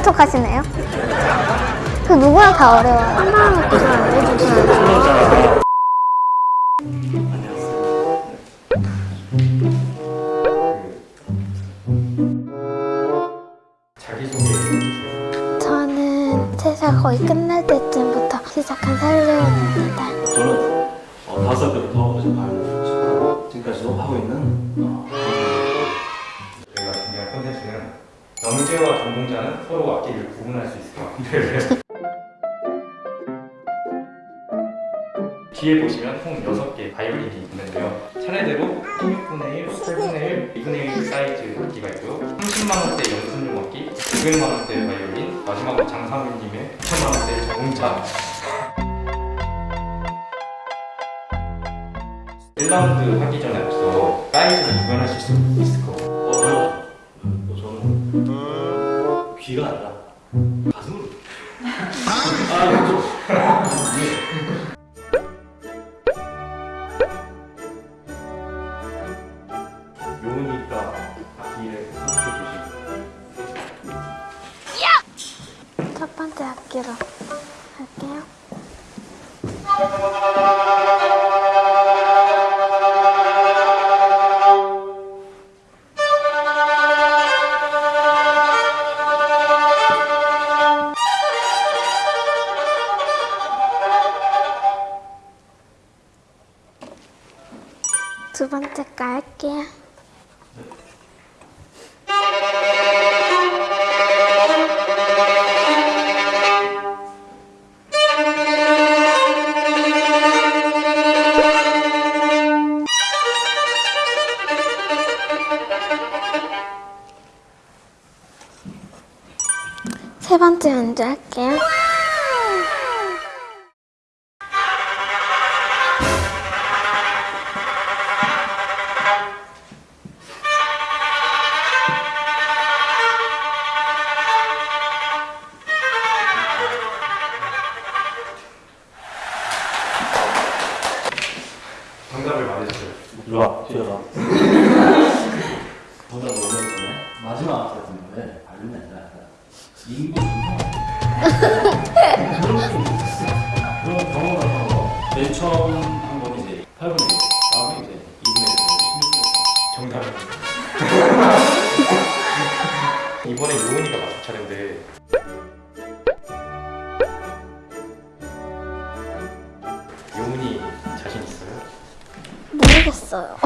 모르는 척 하시네요. 그 누구나 다 어려워요. 한 알려주셔야죠. 자기소개 저는 제사 거의 끝날 때쯤부터 시작한 살려입니다. 저는 어, 다섯 살 때부터 지금까지도 하고 있는 영재와 전공자는 서로 악기를 구분할 수 있을 것 같은데. 뒤에 보시면 총 6개 바이올린이 있는데요. 차례대로 16분의 1, 8분의 1, 2분의 1 사이즈 악기가 있고요. 30만원대 연습용 악기, 900만원대 바이올린 마지막으로 장상민님의 9천만원대 전공자. 1라운드 하기 전에 앞서 사이즈를 구별하실 수 있을 것 같아요. 어, 어, 저는 귀가 아니라 가슴으로. 아, 좀 요으니까 악기를 선택해 주시고. 첫 번째 악기로 할게요. 번째 연주 할게요. 차례인데 요은이 자신 있어요? 모르겠어요.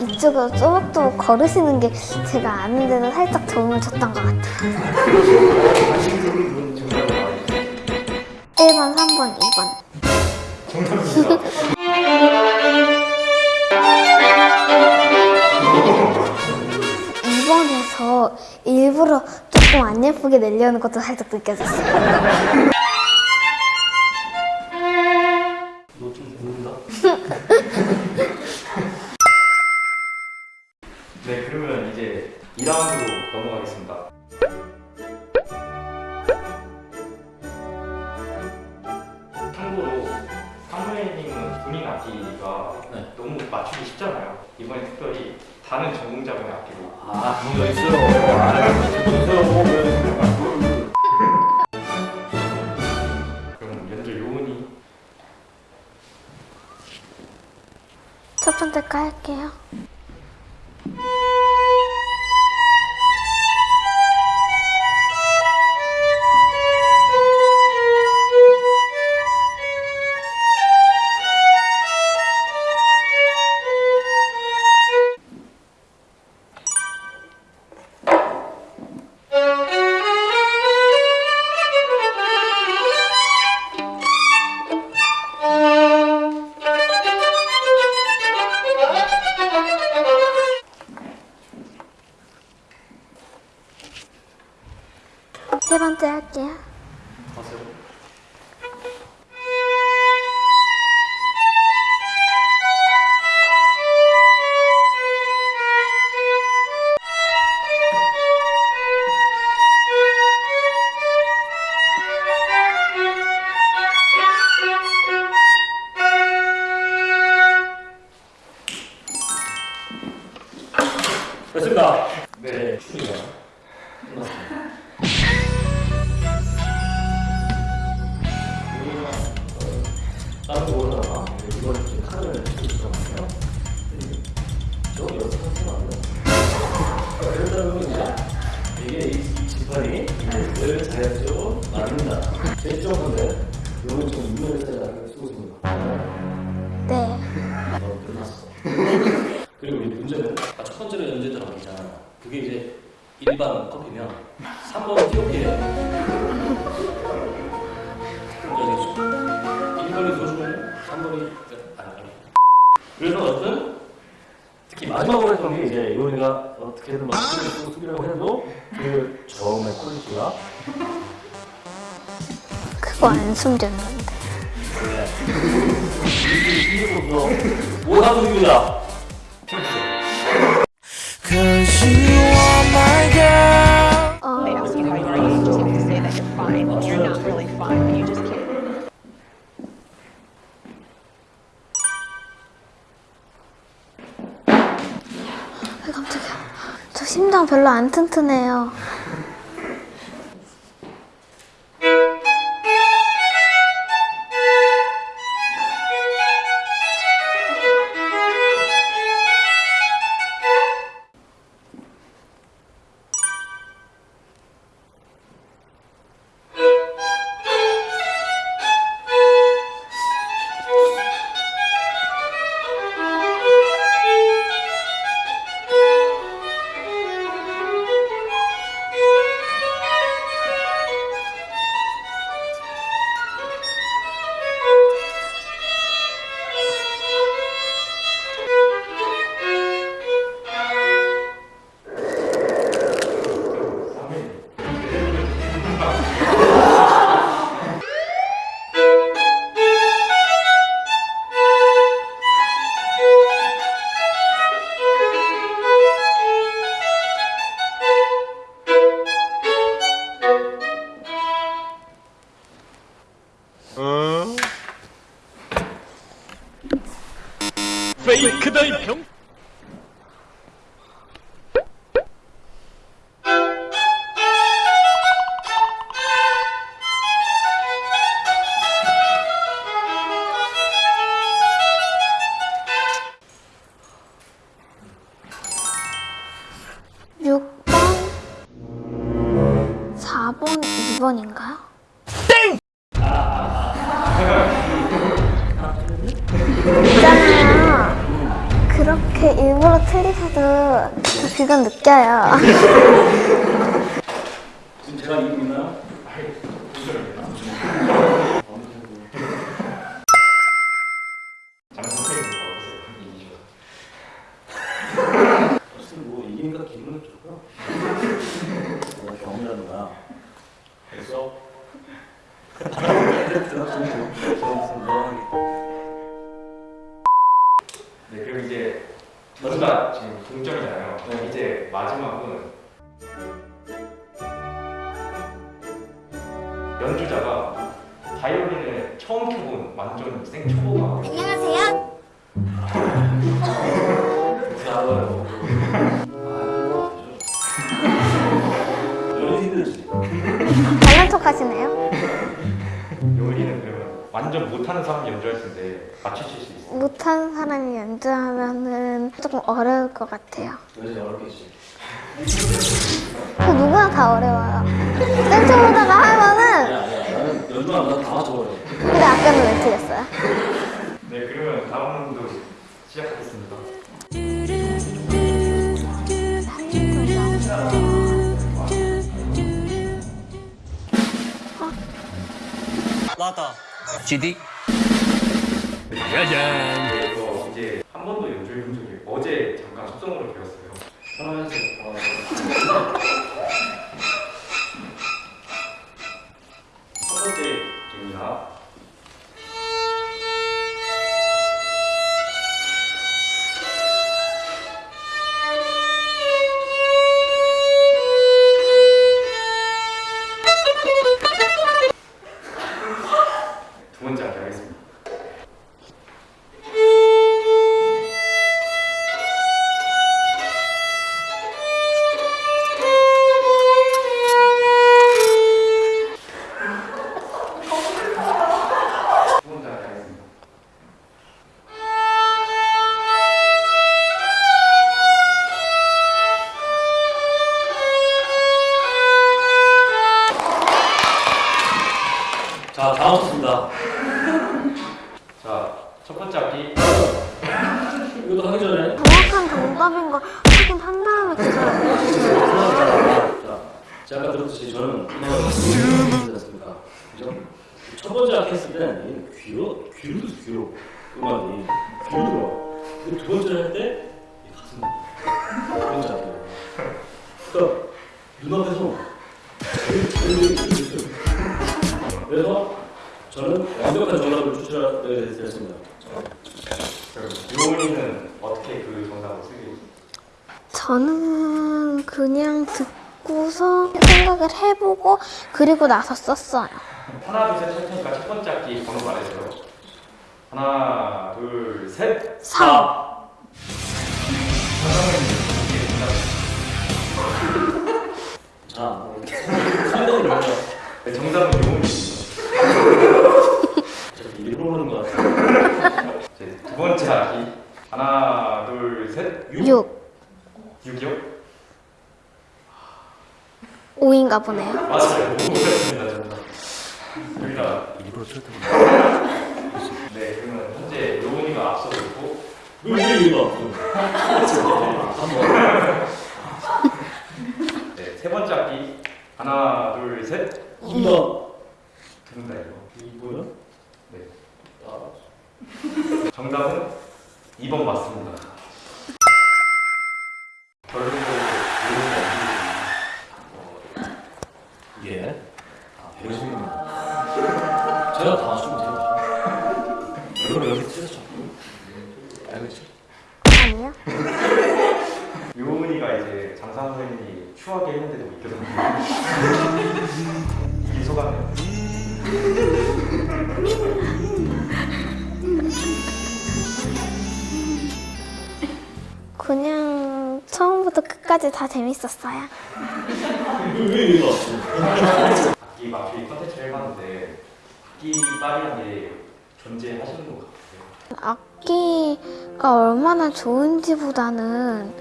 이쪽으로 쪼박쪼박 걸으시는 게 제가 아는 데는 살짝 도움을 줬던 것 같아요. 정답을 말해주세요 1번, 3번, 2번. 정답입니다 2번에서 일부러 조금 안 예쁘게 내려는 것도 살짝 느껴졌어요. 이번에 특별히 다른 전공자분의 악기로 아 그런 거 있어요. 아 보세요. 그럼 연주 요원이 첫 번째 거 할게요. 다른 거 보다가 이번에 이제 카드를 찍었잖아요. 저 여섯 번 생각나요. 그러다가 이제 이게 이 지판이 늘 자연적으로 나눈다. 제일 건데 이건 좀 유명한 스타일을 쓰고 있습니다. 네. 어, 끝났어. 그리고 이 문제는 첫 번째로 연주했던 있잖아. 그게 이제 일반 커피면 3번 티오피 했던 게 이제 이원이가 어떻게든 막 수비라고 해도 그 처음에 퀄리티가 그거 안 숨겼는데. my girl. 어, 저 심장 별로 안 튼튼해요. 그렇게 일부러 틀리셔도 저 그건 느껴요. 지금 제가 있나 네, 그리고 이제 둘다 지금 동점이잖아요. 네. 이제 마지막은 연주자가 바이올린을 처음 켜본 완전 생 초보가 안녕하세요. 좋아요. 아, 힘들지. 잘난 척 하시네요. 완전 못하는 사람이 연주할 텐데 맞추실 수 있어요? 못하는 사람이 연주하면은 조금 어려울 것 같아요. 연이 어렵겠지. 그 누구나 다 어려워요. 댄스 보다가 하면은 아니야, 아니야. 나는 연주하면 다 맞춰버려. 근데 아까는 왜 틀렸어요? 네 그러면 다음 문도 시작하겠습니다. GD 그래서 이제 한 번도 연주해 본 적이 어제 잠깐 속성으로 배웠어요. 어, 첫 번째 자, 다 맞췄습니다. 자, 첫 번째 악기 이것도 하기 전에. 정확한 정답인 걸 확인 한 다음에 그걸 자, 제가 아까 들었듯이 저는? 그죠? 첫 번째 악기 했을 때는 이 귀로, 귀로 귀로. 음악이. 귀로 들어. 두 번째 할 때, 이 가슴. 두 번째 악기. 그러니까, 눈앞에서. 그래서 저는 완벽한 정답을 추출하게 됐습니다. 요원이는 어떻게 그 정답을 쓰게 저는 그냥 듣고서 생각을 해보고 그리고 나서 썼어요. 하나 둘셋 할 테니까 첫 번째 악기 번호 말해줘요. 하나 둘 셋. 삼. 자, 상당히 정답은 요원입니다. 저 일부러 그러는 것 같아요. 이제 두 번째 악기 하나 둘 셋. 6. 6이요? 5인가 보네요. 맞아요. 여기다 일부러 틀었던 네 그러면 현재 요원이가 앞서고 있고 왜 이거? 네, 세 번째 악기 하나 둘 셋. 이거 알겠지? 아니요. 요은이가 이제 장상 선생님이 추하게 했는데도 웃겨서 이 소감이에요. 그냥 처음부터 끝까지 다 재밌었어요. 왜 이거 악기 맞추기 컨텐츠를 해봤는데 악기 딸이라는 게 존재하시는 것 같아요. 악기가 얼마나 좋은지 보다는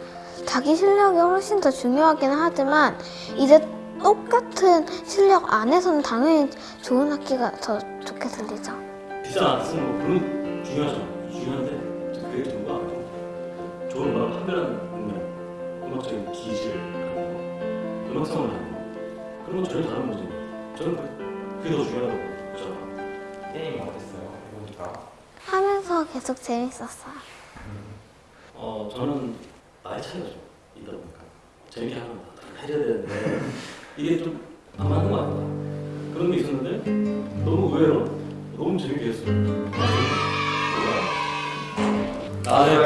자기 실력이 훨씬 더 중요하긴 하지만 이제 똑같은 실력 안에서는 당연히 좋은 악기가 더 좋게 들리죠. 비싼 안 쓰는 거 중요하죠. 중요한데 그게 아니고 좋은 음악을 판별하는 능력, 음악적인 기질, 음악성을 하는 거 그런 건 전혀 다른 거지. 저는 그- 그게 더 중요하다고 보잖아. 게임 어땠어요? 해보니까 하면서 계속 재밌었어요. 어 저는 나이 차이가 좀 있다 보니까 재밌게 하는 거 해야 되는데 이게 좀 안 맞는 거 아닌가 그런 게 있었는데 너무 의외로 너무 재밌게 했어요. 나의